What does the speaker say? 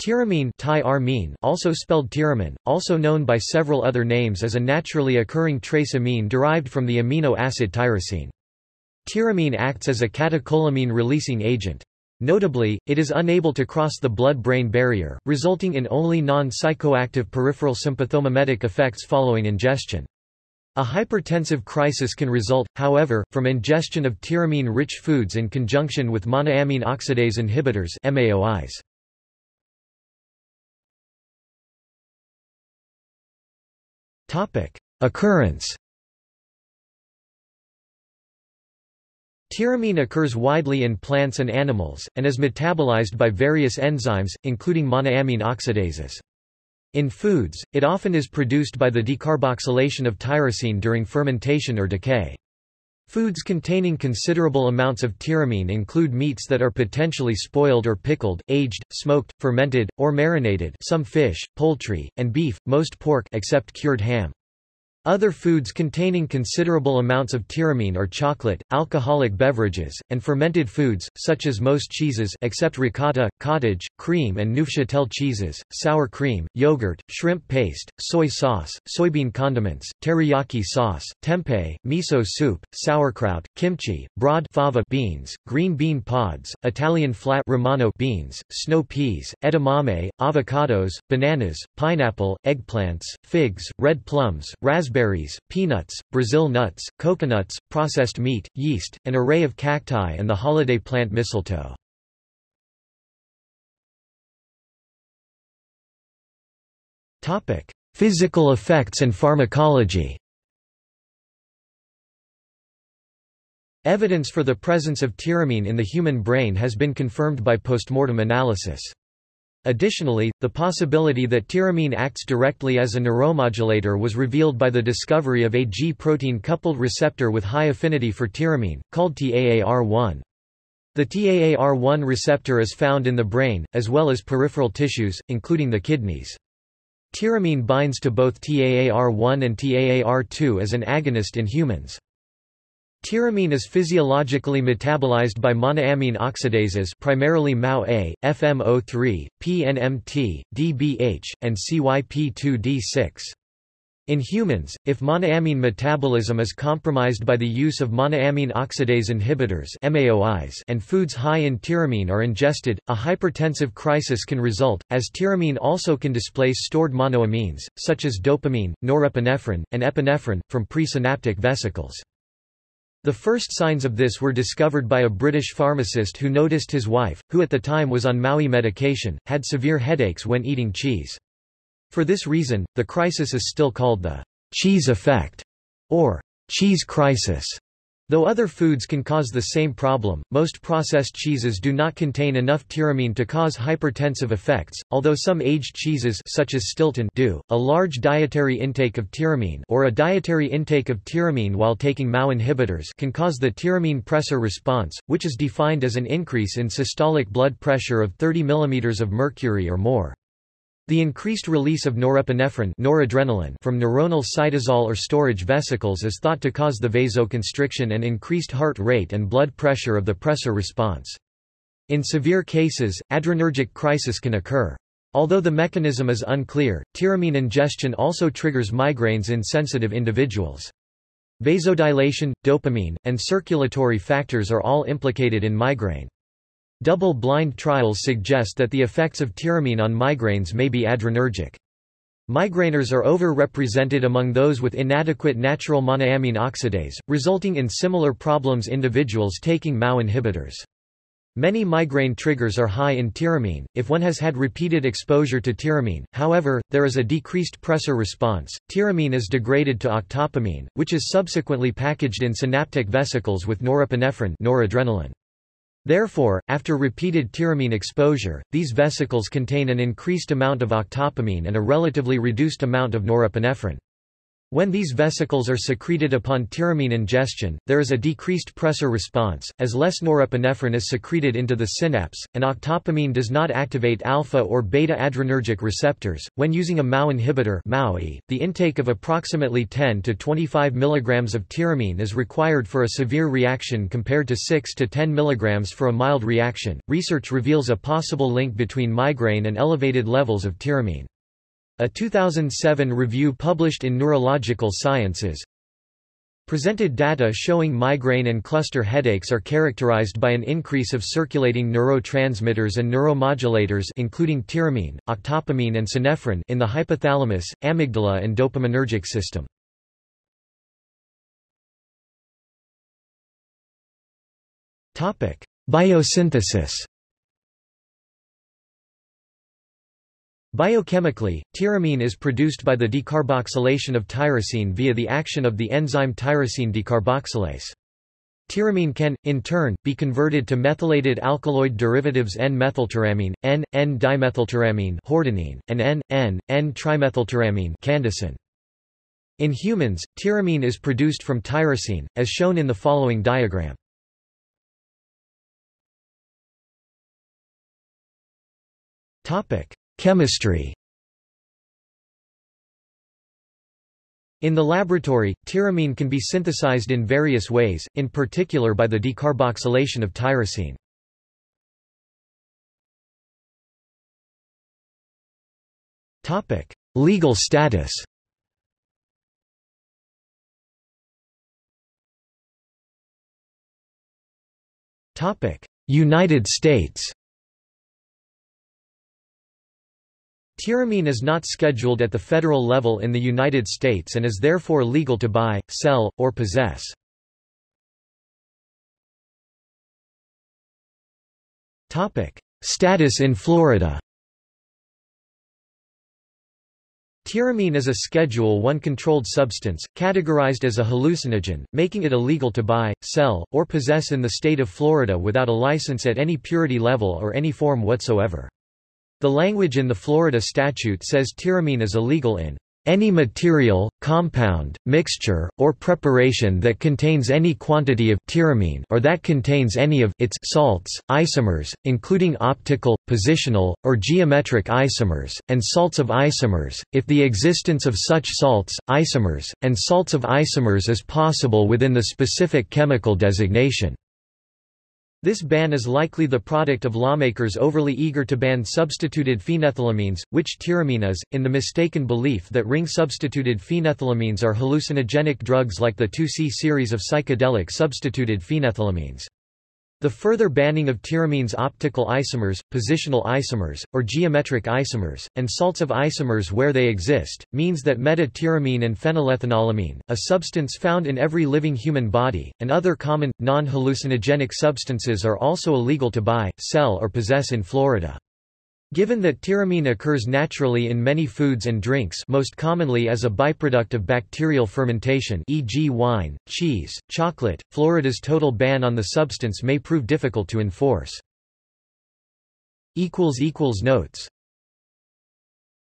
Tyramine also spelled tyramine, also known by several other names as a naturally occurring trace amine derived from the amino acid tyrosine. Tyramine acts as a catecholamine-releasing agent. Notably, it is unable to cross the blood-brain barrier, resulting in only non-psychoactive peripheral sympathomimetic effects following ingestion. A hypertensive crisis can result, however, from ingestion of tyramine-rich foods in conjunction with monoamine oxidase inhibitors MAOIs. Occurrence Tyramine occurs widely in plants and animals, and is metabolized by various enzymes, including monoamine oxidases. In foods, it often is produced by the decarboxylation of tyrosine during fermentation or decay. Foods containing considerable amounts of tyramine include meats that are potentially spoiled or pickled, aged, smoked, fermented, or marinated some fish, poultry, and beef, most pork except cured ham. Other foods containing considerable amounts of tyramine are chocolate, alcoholic beverages, and fermented foods, such as most cheeses except ricotta, cottage, cream and Neufchâtel cheeses, sour cream, yogurt, shrimp paste, soy sauce, soybean condiments, teriyaki sauce, tempeh, miso soup, sauerkraut, kimchi, broad fava beans, green bean pods, Italian flat Romano beans, snow peas, edamame, avocados, bananas, pineapple, eggplants, figs, red plums, raspberries raspberries, peanuts, Brazil nuts, coconuts, processed meat, yeast, an array of cacti and the holiday plant mistletoe. Physical effects and pharmacology Evidence for the presence of tyramine in the human brain has been confirmed by postmortem analysis. Additionally, the possibility that tyramine acts directly as a neuromodulator was revealed by the discovery of a G-protein coupled receptor with high affinity for tyramine, called TAAR1. The TAAR1 receptor is found in the brain, as well as peripheral tissues, including the kidneys. Tyramine binds to both TAAR1 and TAAR2 as an agonist in humans. Tyramine is physiologically metabolized by monoamine oxidases primarily MAO-A, FMO3, PNMT, DBH, and CYP2D6. In humans, if monoamine metabolism is compromised by the use of monoamine oxidase inhibitors MAOIs and foods high in tyramine are ingested, a hypertensive crisis can result, as tyramine also can displace stored monoamines, such as dopamine, norepinephrine, and epinephrine, from presynaptic vesicles. The first signs of this were discovered by a British pharmacist who noticed his wife, who at the time was on MAOI medication, had severe headaches when eating cheese. For this reason, the crisis is still called the cheese effect, or cheese crisis. Though other foods can cause the same problem, most processed cheeses do not contain enough tyramine to cause hypertensive effects, although some aged cheeses such as Stilton do. A large dietary intake of tyramine or a dietary intake of tyramine while taking MAO inhibitors can cause the tyramine pressor response, which is defined as an increase in systolic blood pressure of 30 mm of mercury or more. The increased release of norepinephrine noradrenaline from neuronal cytosol or storage vesicles is thought to cause the vasoconstriction and increased heart rate and blood pressure of the pressor response. In severe cases, adrenergic crisis can occur. Although the mechanism is unclear, tyramine ingestion also triggers migraines in sensitive individuals. Vasodilation, dopamine, and circulatory factors are all implicated in migraine. Double-blind trials suggest that the effects of tyramine on migraines may be adrenergic. Migrainers are over-represented among those with inadequate natural monoamine oxidase, resulting in similar problems individuals taking MAO inhibitors. Many migraine triggers are high in tyramine, if one has had repeated exposure to tyramine, however, there is a decreased pressor response. Tyramine is degraded to octopamine, which is subsequently packaged in synaptic vesicles with norepinephrine noradrenaline. Therefore, after repeated tyramine exposure, these vesicles contain an increased amount of octopamine and a relatively reduced amount of norepinephrine. When these vesicles are secreted upon tyramine ingestion, there is a decreased pressor response, as less norepinephrine is secreted into the synapse, and octopamine does not activate alpha or beta adrenergic receptors. When using a MAO inhibitor, the intake of approximately 10 to 25 mg of tyramine is required for a severe reaction compared to 6 to 10 mg for a mild reaction. Research reveals a possible link between migraine and elevated levels of tyramine. A 2007 review published in Neurological Sciences presented data showing migraine and cluster headaches are characterized by an increase of circulating neurotransmitters and neuromodulators including tyramine, octopamine and synephrine in the hypothalamus, amygdala and dopaminergic system. Biosynthesis Biochemically, tyramine is produced by the decarboxylation of tyrosine via the action of the enzyme tyrosine decarboxylase. Tyramine can, in turn, be converted to methylated alkaloid derivatives N-methyltyramine, N, N-dimethyltyramine hordenine, and N, N, N-trimethyltyramine candicine. In humans, tyramine is produced from tyrosine, as shown in the following diagram. Chemistry. In the laboratory, tyramine can be synthesized in various ways, in particular by the decarboxylation of tyrosine. Legal status United States Tyramine is not scheduled at the federal level in the United States and is therefore legal to buy, sell, or possess. Status in Florida Tyramine is a Schedule I controlled substance, categorized as a hallucinogen, making it illegal to buy, sell, or possess in the state of Florida without a license at any purity level or any form whatsoever. The language in the Florida statute says tyramine is illegal in any material, compound, mixture, or preparation that contains any quantity of tyramine or that contains any of its salts, isomers, including optical, positional, or geometric isomers, and salts of isomers, if the existence of such salts, isomers, and salts of isomers is possible within the specific chemical designation. This ban is likely the product of lawmakers overly eager to ban substituted phenethylamines, which tyramine is, in the mistaken belief that ring-substituted phenethylamines are hallucinogenic drugs like the 2C series of psychedelic substituted phenethylamines. The further banning of tyramine's optical isomers, positional isomers, or geometric isomers, and salts of isomers where they exist, means that meta-tyramine and phenylethanolamine, a substance found in every living human body, and other common, non-hallucinogenic substances are also illegal to buy, sell or possess in Florida. Given that tyramine occurs naturally in many foods and drinks most commonly as a byproduct of bacterial fermentation e.g. wine, cheese, chocolate, Florida's total ban on the substance may prove difficult to enforce. Notes